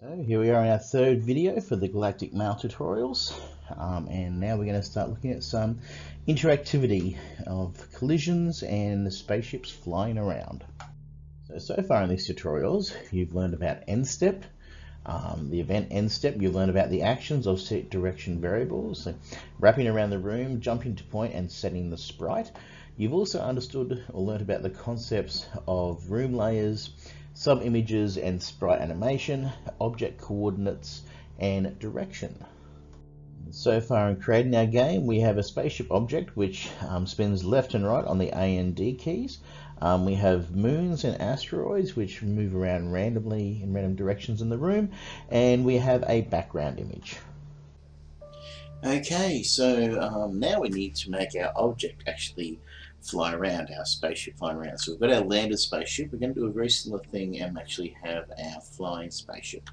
So here we are in our third video for the Galactic Mail tutorials um, and now we're going to start looking at some interactivity of collisions and the spaceships flying around. So, so far in these tutorials you've learned about end step, um, the event end step, you've learned about the actions of set direction variables, so wrapping around the room, jumping to point and setting the sprite. You've also understood or learned about the concepts of room layers, sub-images and sprite animation, object coordinates, and direction. So far in creating our game, we have a spaceship object which um, spins left and right on the A and D keys. Um, we have moons and asteroids which move around randomly in random directions in the room, and we have a background image. Okay, so um, now we need to make our object actually fly around, our spaceship flying around. So we've got our landed spaceship. We're going to do a very similar thing and actually have our flying spaceship.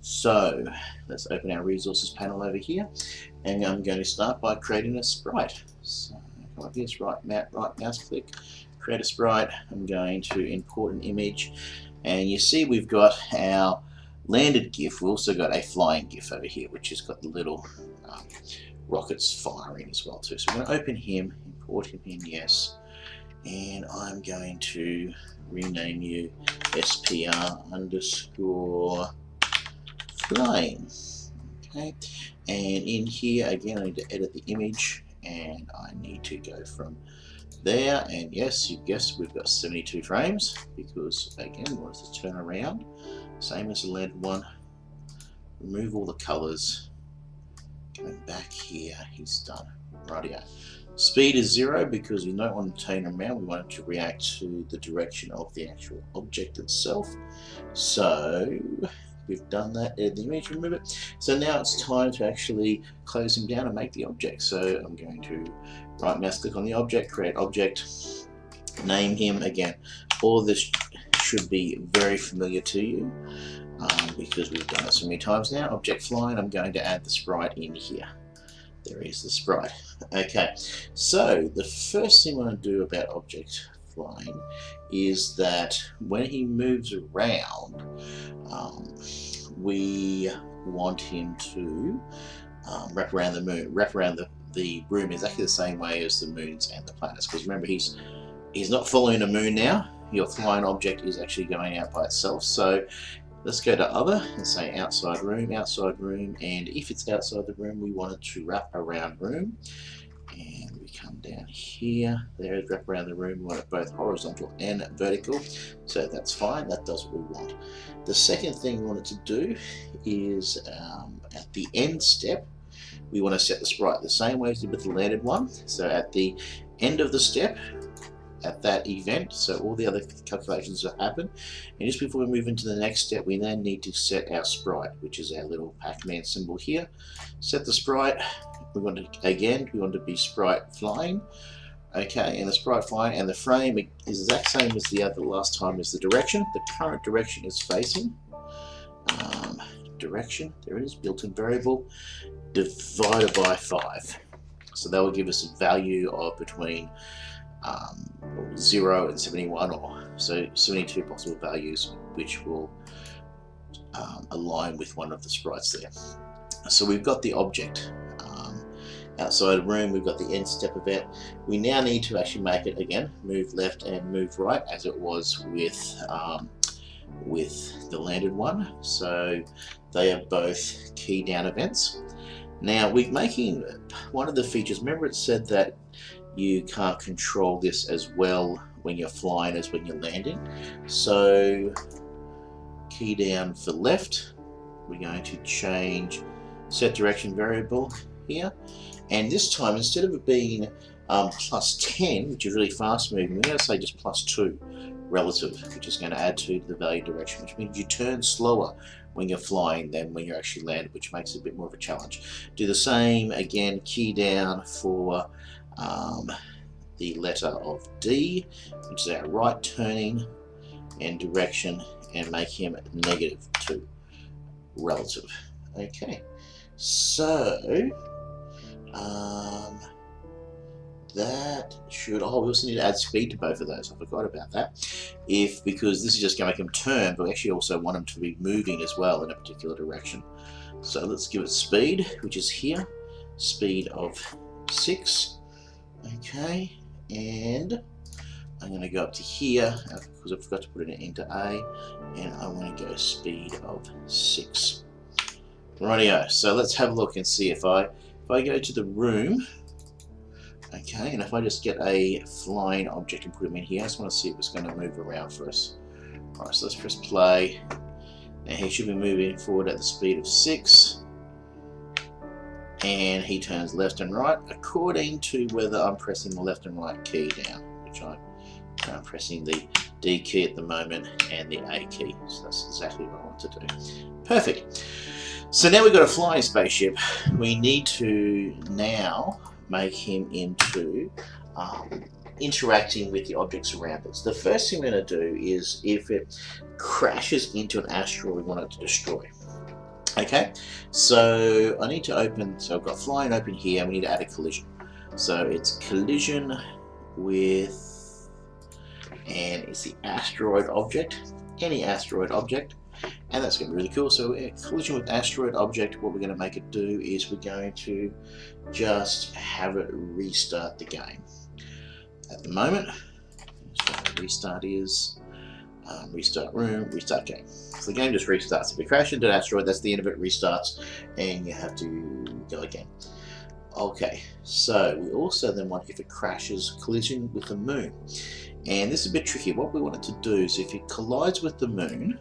So let's open our resources panel over here and I'm going to start by creating a sprite. So come up here, right, right mouse click, create a sprite. I'm going to import an image and you see we've got our landed GIF. We've also got a flying GIF over here which has got the little um, rockets firing as well too. So we're going to open him import him in, yes. And I'm going to rename you SPR underscore flying. Okay, and in here again I need to edit the image and I need to go from there and yes you guessed we've got 72 frames because again we want to turn around same as the lead one remove all the colors going back here he's done radio Speed is zero because we don't want to turn around, we want it to react to the direction of the actual object itself. So we've done that, add the image, remove it. So now it's time to actually close him down and make the object. So I'm going to right mouse click on the object, create object, name him again. All this should be very familiar to you um, because we've done it so many times now. Object flying, I'm going to add the sprite in here. There is the sprite. Okay, so the first thing I want to do about object flying is that when he moves around, um, we want him to um, wrap around the moon, wrap around the, the room exactly the same way as the moons and the planets. Because remember, he's he's not following the moon now. Your flying object is actually going out by itself. So Let's go to other and say outside room, outside room, and if it's outside the room, we want it to wrap around room. And we come down here, there is wrap around the room, we want it both horizontal and vertical. So that's fine, that does what we want. The second thing we want it to do is um, at the end step, we want to set the sprite the same way as we did with the landed one. So at the end of the step, at that event. So all the other calculations have happened. And just before we move into the next step we then need to set our sprite which is our little Pac-Man symbol here. Set the sprite. We want to again we want to be sprite flying. Okay and the sprite flying and the frame is the exact same as the other last time is the direction. The current direction is facing. Um, direction there it is built-in variable divided by 5 so that will give us a value of between um, 0 and 71 or so 72 possible values which will um, align with one of the sprites there. So we've got the object um, outside room, we've got the end step event. We now need to actually make it again, move left and move right as it was with um, with the landed one. So they are both key down events. Now we're making one of the features, remember it said that you can't control this as well when you're flying as when you're landing. So key down for left, we're going to change set direction variable here. And this time, instead of it being um, plus 10, which is really fast moving, we're going to say just plus 2 relative, which is going to add 2 to the value direction, which means you turn slower when you're flying than when you're actually landed, which makes it a bit more of a challenge. Do the same again, key down for um, the letter of D, which is our right turning and direction, and make him negative 2 relative. Okay, so um, that should, oh, we also need to add speed to both of those. I forgot about that. If, because this is just going to make them turn, but we actually also want them to be moving as well in a particular direction. So let's give it speed, which is here, speed of 6. Okay, and I'm going to go up to here uh, because I forgot to put it into A, and I want to go speed of 6. Rightio, so let's have a look and see if I if I go to the room, okay, and if I just get a flying object and put him in here, I just want to see if it's going to move around for us. Alright, so let's press play. Now he should be moving forward at the speed of 6 and he turns left and right according to whether I'm pressing the left and right key down, which I, I'm pressing the D key at the moment and the A key. So that's exactly what I want to do. Perfect. So now we've got a flying spaceship. We need to now make him into um, interacting with the objects around us. The first thing we're going to do is if it crashes into an asteroid we want it to destroy. Okay, so I need to open, so I've got flying open here, we need to add a collision. So it's collision with, and it's the asteroid object, any asteroid object, and that's going to be really cool. So uh, collision with asteroid object, what we're going to make it do is we're going to just have it restart the game. At the moment, so restart is um, restart room, restart game. So the game just restarts. If you crash into an asteroid, that's the end of it, restarts, and you have to go again. Okay, so we also then want, if it crashes, collision with the moon. And this is a bit tricky. What we want it to do is if it collides with the moon,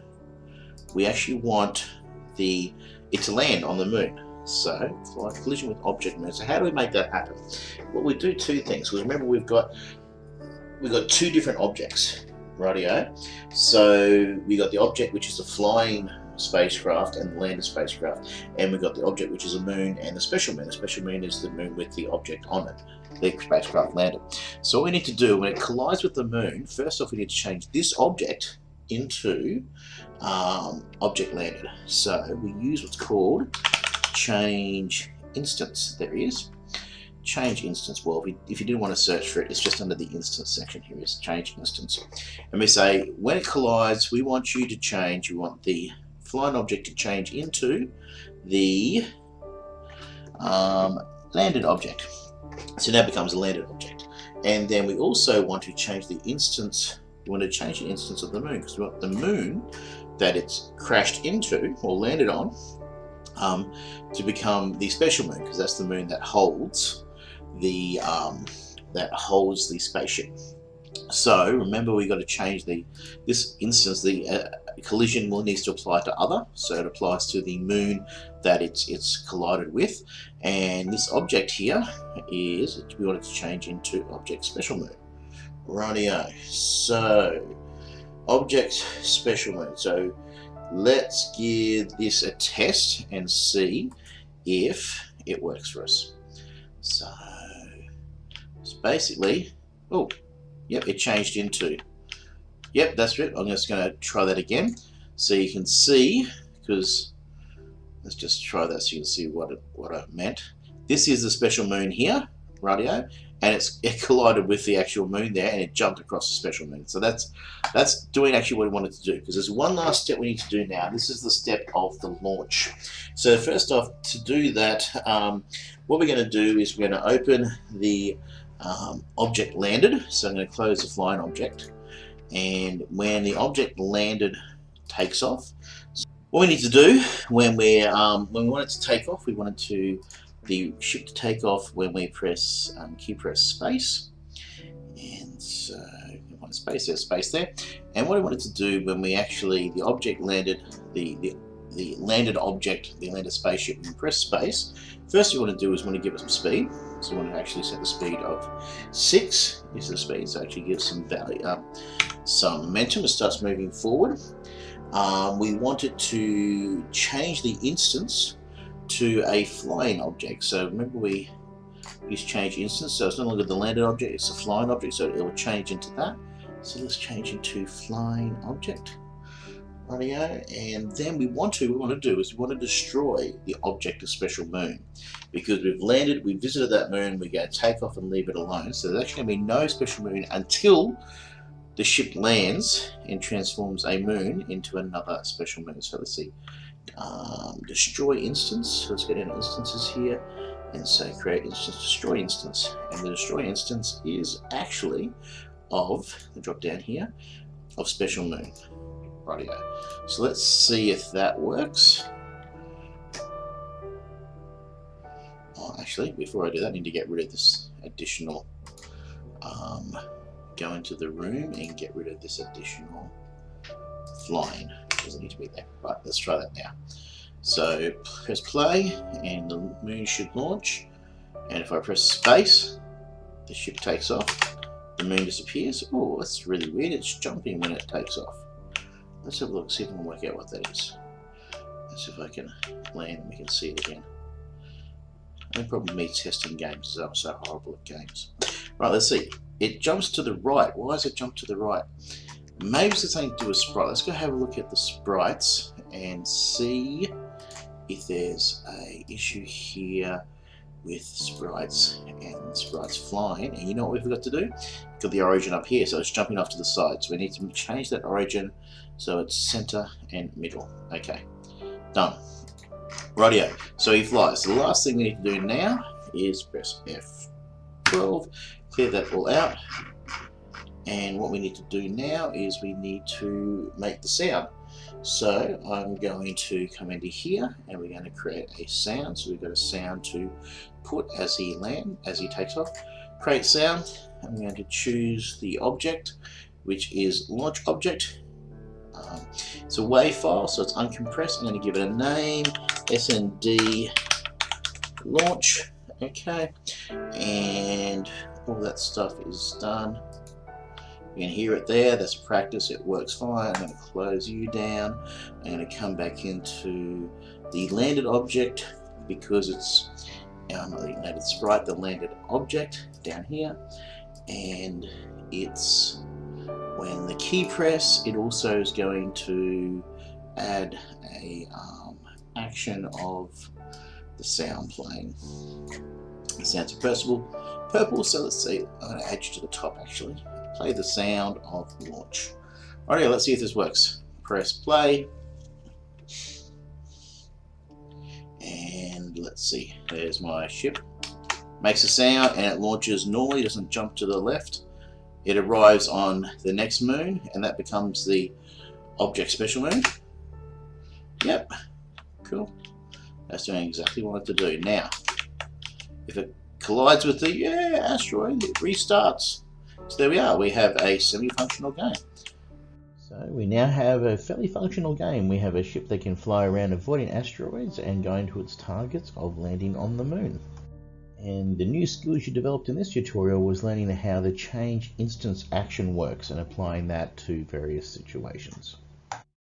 we actually want the it to land on the moon. So, collision with object moon. So how do we make that happen? Well, we do two things. Because remember, we've got we've got two different objects radio. So we got the object which is a flying spacecraft and the landed spacecraft, and we've got the object which is a moon and the special moon. The special moon is the moon with the object on it, the spacecraft landed. So what we need to do when it collides with the moon, first off we need to change this object into um, object landed. So we use what's called change instance. There is change instance. Well, if you, do want to search for it, it's just under the instance section here is change instance. And we say when it collides, we want you to change, we want the flying object to change into the um, landed object. So now it becomes a landed object. And then we also want to change the instance, we want to change the instance of the moon because we want the moon that it's crashed into or landed on um, to become the special moon because that's the moon that holds the um, that holds the spaceship. So remember we got to change the this instance the uh, collision will needs to apply to other so it applies to the moon that it's it's collided with and this object here is we want it to change into object special moon. Rightio. So object special moon. So let's give this a test and see if it works for us. So basically, oh, yep, it changed into, yep, that's it. I'm just going to try that again. So you can see, because, let's just try that so you can see what it, what I meant. This is the special moon here, radio, and it's it collided with the actual moon there and it jumped across the special moon. So that's that's doing actually what we wanted to do because there's one last step we need to do now. This is the step of the launch. So first off, to do that, um, what we're going to do is we're going to open the um, object landed. So I'm going to close the flying object. And when the object landed takes off, so what we need to do when we um, when we want it to take off, we wanted to the ship to take off when we press um, key press space. And so one space there's space there. And what I wanted to do when we actually the object landed the the the landed object, the landed spaceship, and press space, first we want to do is want to give it some speed. So we want to actually set the speed of 6 is the speed, so actually gives some value, um, some momentum. It starts moving forward. Um, we want it to change the instance to a flying object. So remember we use change instance, so it's no longer the landed object, it's a flying object, so it will change into that. So let's change into flying object. And then we want to, we want to do is we want to destroy the object of special moon. Because we've landed, we visited that moon, we're going to take off and leave it alone. So there's actually going to be no special moon until the ship lands and transforms a moon into another special moon. So let's see, um, destroy instance, let's get into instances here and say create instance, destroy instance. And the destroy instance is actually of, the drop down here, of special moon. So let's see if that works. Oh, actually, before I do that, I need to get rid of this additional, um, go into the room and get rid of this additional flying. Doesn't need to be there. Right, let's try that now. So press play and the moon should launch. And if I press space, the ship takes off. The moon disappears. Oh, that's really weird. It's jumping when it takes off. Let's have a look, see if I can work out what that is. Let's see if I can land and we can see it again. No problem me testing games is I'm so horrible at games. Right, let's see. It jumps to the right. Why does it jump to the right? Maybe it's something to do with sprite. Let's go have a look at the sprites and see if there's a issue here with sprites and sprites flying. And you know what we forgot to do? Got the origin up here so it's jumping off to the side. So we need to change that origin so it's center and middle. Okay done. Radio so he flies. The last thing we need to do now is press F12 clear that all out. And what we need to do now is we need to make the sound so I'm going to come into here and we're going to create a sound. So we've got a sound to put as he land, as he takes off. Create sound. I'm going to choose the object, which is launch object. Um, it's a WAV file, so it's uncompressed. I'm going to give it a name, SND launch. Okay, and all that stuff is done. Can hear it there, that's practice, it works fine. I'm going to close you down. I'm going to come back into the landed object because it's um, the landed sprite, the landed object down here. And it's when the key press, it also is going to add a um, action of the sound playing. Sound's purple, purple, so let's see, I'm going to add you to the top actually play the sound of launch. Alright, let's see if this works. Press play. And let's see, there's my ship. Makes a sound and it launches normally, doesn't jump to the left. It arrives on the next moon and that becomes the object special moon. Yep, cool. That's doing exactly what I it to do. Now, if it collides with the yeah, asteroid, it restarts. So there we are, we have a semi-functional game. So we now have a fairly functional game. We have a ship that can fly around avoiding asteroids and going to its targets of landing on the moon. And the new skills you developed in this tutorial was learning how the change instance action works and applying that to various situations.